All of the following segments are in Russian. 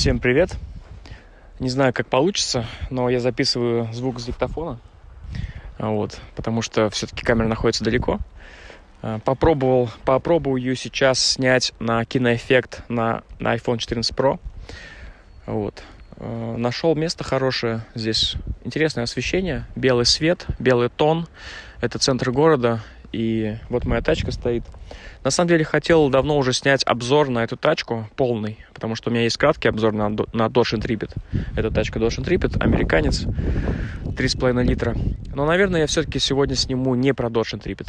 Всем привет! Не знаю, как получится, но я записываю звук с диктофона, вот, потому что все-таки камера находится далеко. А, попробовал, попробую сейчас снять на киноэффект на, на iPhone 14 Pro. Вот. А, Нашел место хорошее. Здесь интересное освещение, белый свет, белый тон. Это центр города, и вот моя тачка стоит. На самом деле хотел давно уже снять обзор на эту тачку полный, потому что у меня есть краткий обзор на, на Dodge Intrepid. Это тачка Dodge Intrepid, американец, 3,5 литра. Но, наверное, я все-таки сегодня сниму не про Dodge Intrepid.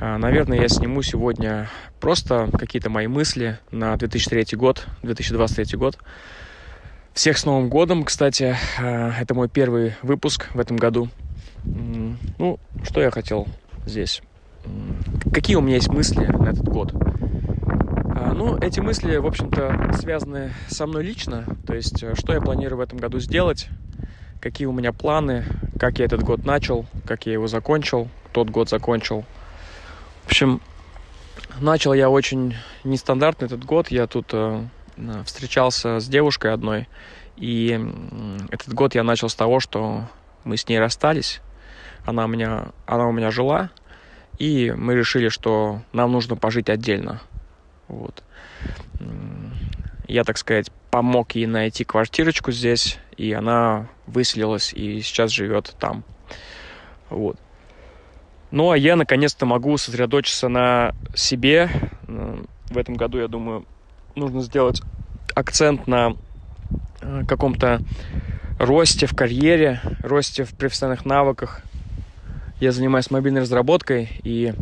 А, наверное, я сниму сегодня просто какие-то мои мысли на 2003 год, 2023 год. Всех с Новым годом, кстати. А, это мой первый выпуск в этом году. Ну, что я хотел здесь. Какие у меня есть мысли на этот год? А, ну, эти мысли, в общем-то, связаны со мной лично. То есть, э, что я планирую в этом году сделать, какие у меня планы, как я этот год начал, как я его закончил, тот год закончил. В общем, начал я очень нестандартно этот год. Я тут э, встречался с девушкой одной, и этот год я начал с того, что мы с ней расстались. Она у меня, она у меня жила, и мы решили, что нам нужно пожить отдельно. Вот. Я, так сказать, помог ей найти квартирочку здесь, и она выселилась и сейчас живет там. Вот. Ну, а я наконец-то могу сосредоточиться на себе. В этом году, я думаю, нужно сделать акцент на э, каком-то росте в карьере, росте в профессиональных навыках, я занимаюсь мобильной разработкой и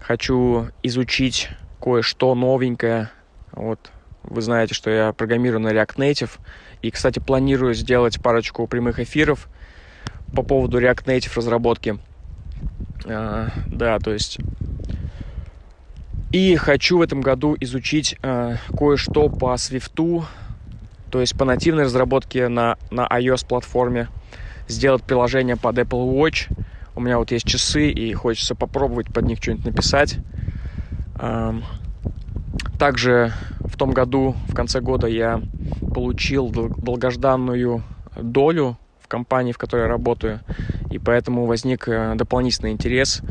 хочу изучить кое-что новенькое. Вот вы знаете, что я программирую на React Native. И, кстати, планирую сделать парочку прямых эфиров по поводу React Native разработки. А, да, то есть... И хочу в этом году изучить а, кое-что по Swift, то есть по нативной разработке на, на iOS-платформе. Сделать приложение под Apple Watch – у меня вот есть часы, и хочется попробовать под них что-нибудь написать. Также в том году, в конце года, я получил долгожданную долю в компании, в которой я работаю, и поэтому возник э, дополнительный интерес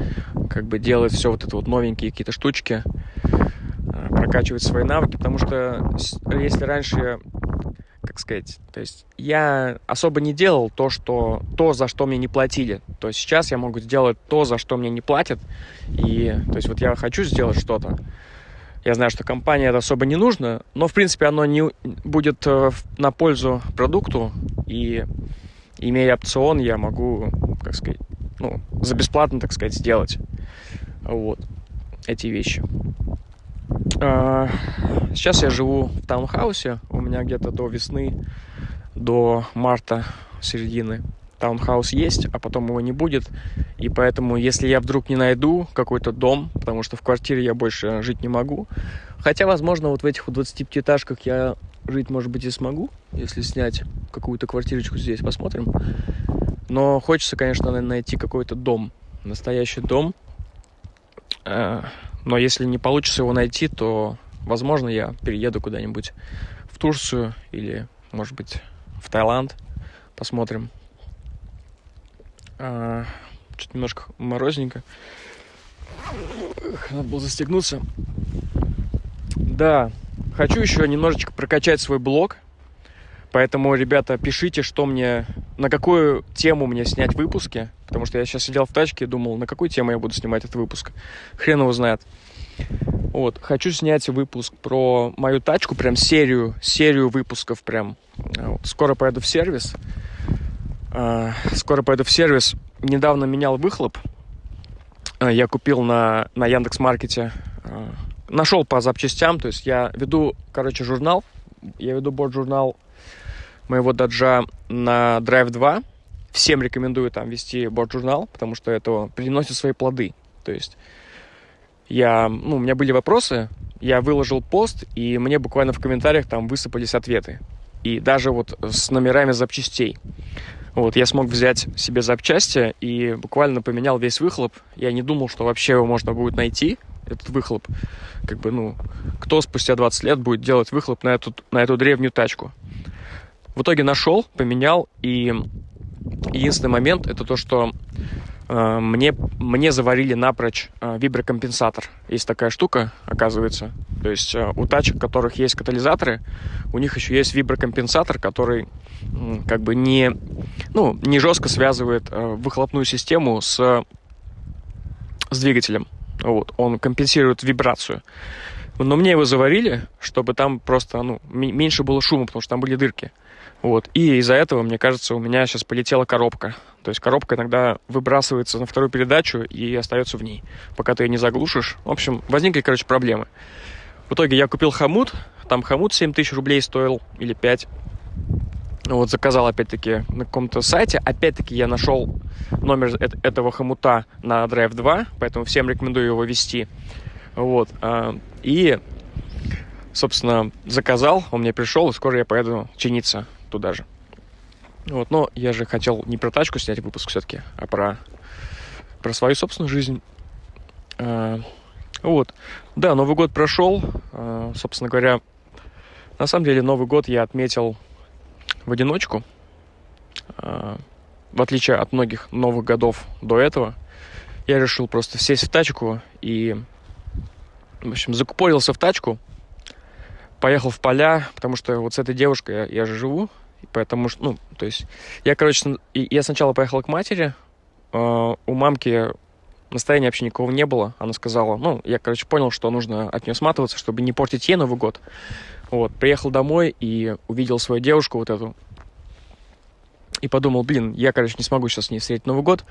как бы делать все вот это вот новенькие какие-то штучки, э, прокачивать свои навыки, потому что если раньше как сказать, то есть я особо не делал то, что, то, за что мне не платили. То есть сейчас я могу сделать то, за что мне не платят. И, то есть вот я хочу сделать что-то. Я знаю, что компания это особо не нужно, но, в принципе, оно не будет э, на пользу продукту. И, имея опцион, я могу, как сказать, ну, за бесплатно, так сказать, сделать вот эти вещи. А, сейчас я живу в таунхаусе. Меня где-то до весны, до марта, середины таунхаус есть, а потом его не будет. И поэтому, если я вдруг не найду какой-то дом, потому что в квартире я больше жить не могу, хотя, возможно, вот в этих 25-этажках я жить, может быть, и смогу, если снять какую-то квартирочку здесь, посмотрим. Но хочется, конечно, найти какой-то дом, настоящий дом, а, но если не получится его найти, то, возможно, я перееду куда-нибудь в Турцию или, может быть, в Таиланд. Посмотрим. А, Что-то немножко морозненько. Надо было застегнуться. Да, хочу еще немножечко прокачать свой блог. Поэтому, ребята, пишите, что мне, на какую тему мне снять выпуски. Потому что я сейчас сидел в тачке и думал, на какую тему я буду снимать этот выпуск. Хрен его знает. Вот, хочу снять выпуск про мою тачку, прям серию, серию выпусков прям. Вот, скоро поеду в сервис. А, скоро поеду в сервис. Недавно менял выхлоп. А, я купил на, на Яндекс.Маркете. А, нашел по запчастям, то есть я веду, короче, журнал. Я веду борт-журнал моего даджа на Drive 2. Всем рекомендую там вести борт-журнал, потому что это приносит свои плоды. То есть я, ну, у меня были вопросы, я выложил пост, и мне буквально в комментариях там высыпались ответы. И даже вот с номерами запчастей. Вот, я смог взять себе запчасти и буквально поменял весь выхлоп. Я не думал, что вообще его можно будет найти. этот выхлоп. Как бы, ну, кто спустя 20 лет будет делать выхлоп на эту, на эту древнюю тачку? В итоге нашел, поменял, и единственный момент это то, что мне, мне заварили напрочь э, виброкомпенсатор. Есть такая штука, оказывается. То есть э, у тачек, у которых есть катализаторы, у них еще есть виброкомпенсатор, который э, как бы не, ну, не жестко связывает э, выхлопную систему с, с двигателем. Вот, он компенсирует вибрацию. Но мне его заварили, чтобы там просто ну, меньше было шума, потому что там были дырки. Вот. И из-за этого, мне кажется, у меня сейчас полетела коробка. То есть коробка иногда выбрасывается на вторую передачу и остается в ней, пока ты ее не заглушишь. В общем, возникли, короче, проблемы. В итоге я купил хомут. Там хомут 7 тысяч рублей стоил или 5. Вот заказал опять-таки на каком-то сайте. Опять-таки я нашел номер этого хомута на Drive 2, поэтому всем рекомендую его вести. Вот. А, и, собственно, заказал, он мне пришел, и скоро я поеду чиниться туда же. Вот, но я же хотел не про тачку снять выпуск все-таки, а про, про свою собственную жизнь. А, вот. Да, Новый год прошел. А, собственно говоря, на самом деле Новый год я отметил в одиночку. В отличие от многих новых годов до этого, я решил просто сесть в тачку и, в общем, закупорился в тачку, поехал в поля, потому что вот с этой девушкой я, я же живу, Поэтому ну, то есть, я, короче, я сначала поехал к матери, э, у мамки настроения вообще никого не было. Она сказала, ну, я, короче, понял, что нужно от нее сматываться, чтобы не портить ей Новый год. Вот, приехал домой и увидел свою девушку вот эту. И подумал, блин, я, короче, не смогу сейчас с ней встретить Новый год.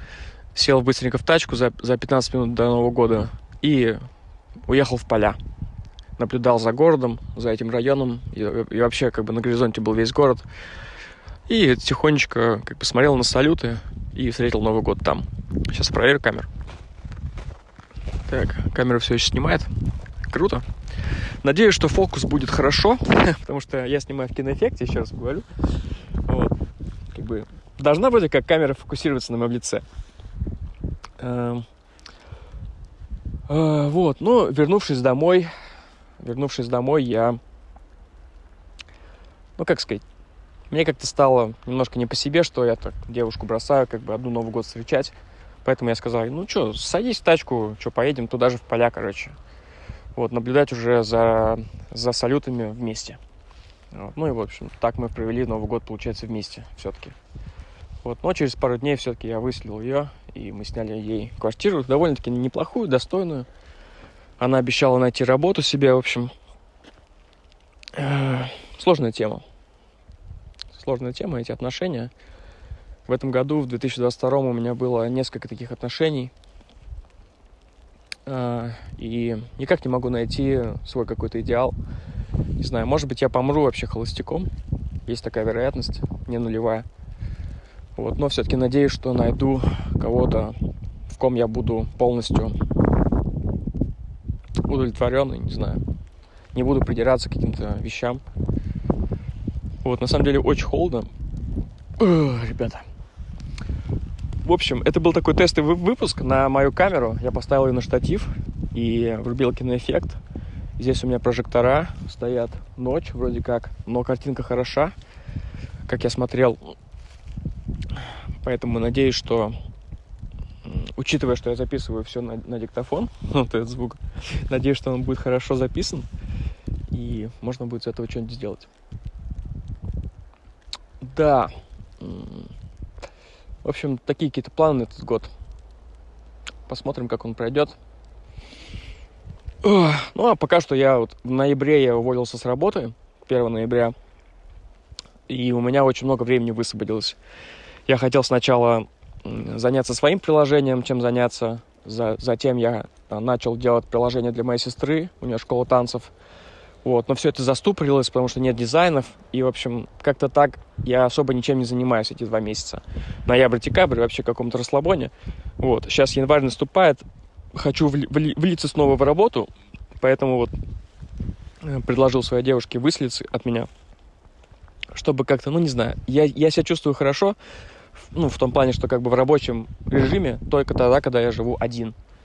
Сел быстренько в тачку за, за 15 минут до Нового года и уехал в поля. Наблюдал за городом, за этим районом. И, и вообще, как бы на горизонте был весь город. И тихонечко как бы смотрел на салюты и встретил Новый год там. Сейчас проверю камеру. Так, камера все еще снимает. Круто. Надеюсь, что фокус будет хорошо, потому что я снимаю в киноэффекте, еще раз говорю. Вот. Как бы должна вроде как камера фокусироваться на моем лице. Э, вот, ну, вернувшись домой, вернувшись домой, я, ну, как сказать, мне как-то стало немножко не по себе, что я так девушку бросаю, как бы одну Новый год встречать. Поэтому я сказал, ну что, садись в тачку, что, поедем туда же в поля, короче. Вот, наблюдать уже за, за салютами вместе. Вот. Ну и, в общем, так мы провели Новый год, получается, вместе все-таки. Вот, но через пару дней все-таки я выселил ее, и мы сняли ей квартиру, довольно-таки неплохую, достойную. Она обещала найти работу себе, в общем. Сложная тема сложная тема, эти отношения. В этом году, в 2022 у меня было несколько таких отношений. А, и никак не могу найти свой какой-то идеал. Не знаю, может быть, я помру вообще холостяком. Есть такая вероятность, не нулевая. Вот, но все-таки надеюсь, что найду кого-то, в ком я буду полностью удовлетворенный, не знаю. Не буду придираться к каким-то вещам. Вот, на самом деле очень холодно. Ugh, ребята. В общем, это был такой тестовый выпуск на мою камеру. Я поставил ее на штатив и врубил киноэффект. Здесь у меня прожектора стоят. Ночь вроде как, но картинка хороша, как я смотрел. Поэтому надеюсь, что учитывая, что я записываю все на, на диктофон, вот этот звук, надеюсь, что он будет хорошо записан, и можно будет с этого что-нибудь сделать. Да. В общем, такие какие-то планы на этот год. Посмотрим, как он пройдет. Ну, а пока что я вот в ноябре я уволился с работы, 1 ноября, и у меня очень много времени высвободилось. Я хотел сначала заняться своим приложением, чем заняться. Затем я начал делать приложение для моей сестры, у нее школа танцев – вот, но все это заступорилось, потому что нет дизайнов. И, в общем, как-то так я особо ничем не занимаюсь эти два месяца. Ноябрь-декабрь вообще в каком-то расслабоне. Вот, сейчас январь наступает, хочу вли- вли- влиться снова в работу, поэтому вот э, предложил своей девушке выслиться от меня, чтобы как-то, ну, не знаю, я, я себя чувствую хорошо, ну, в том плане, что как бы в рабочем режиме только тогда, когда я живу один –